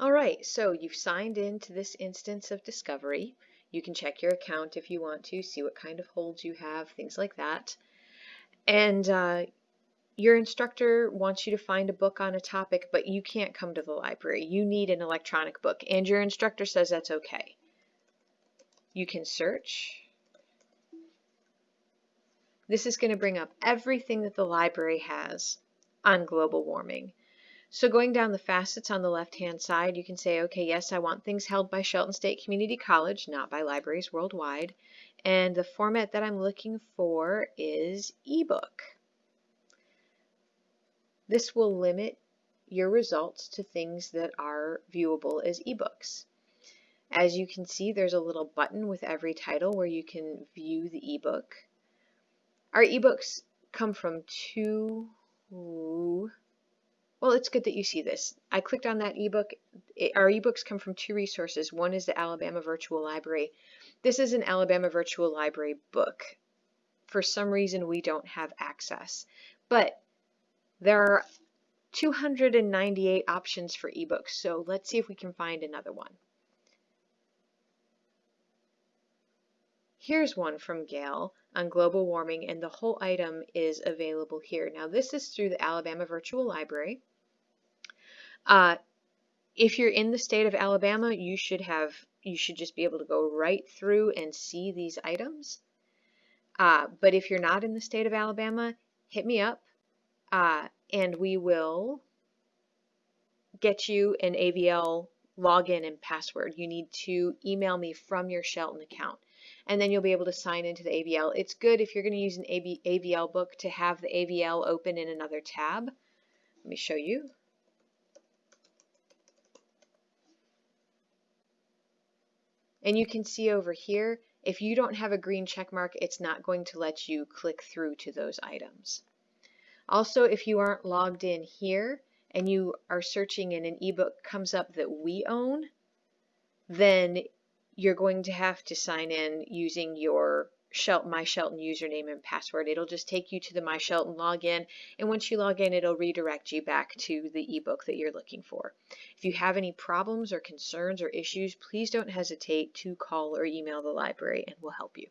All right, so you've signed into this instance of Discovery. You can check your account if you want to, see what kind of holds you have, things like that. And uh, your instructor wants you to find a book on a topic, but you can't come to the library. You need an electronic book, and your instructor says that's okay. You can search. This is going to bring up everything that the library has on global warming. So going down the facets on the left-hand side, you can say, okay, yes, I want things held by Shelton State Community College, not by libraries worldwide. And the format that I'm looking for is ebook. This will limit your results to things that are viewable as ebooks. As you can see, there's a little button with every title where you can view the ebook. Our ebooks come from two well, it's good that you see this. I clicked on that ebook. It, our ebooks come from two resources. One is the Alabama Virtual Library. This is an Alabama Virtual Library book. For some reason, we don't have access. But there are 298 options for ebooks, so let's see if we can find another one. Here's one from Gale on global warming, and the whole item is available here. Now, this is through the Alabama Virtual Library. Uh, if you're in the state of Alabama, you should have you should just be able to go right through and see these items. Uh, but if you're not in the state of Alabama, hit me up uh, and we will get you an AVL login and password. You need to email me from your Shelton account and then you'll be able to sign into the AVL. It's good if you're going to use an AVL book to have the AVL open in another tab. Let me show you. And you can see over here, if you don't have a green check mark, it's not going to let you click through to those items. Also, if you aren't logged in here and you are searching and an ebook comes up that we own, then you're going to have to sign in using your Shelton, My Shelton username and password. It'll just take you to the My Shelton login, and once you log in, it'll redirect you back to the ebook that you're looking for. If you have any problems or concerns or issues, please don't hesitate to call or email the library and we'll help you.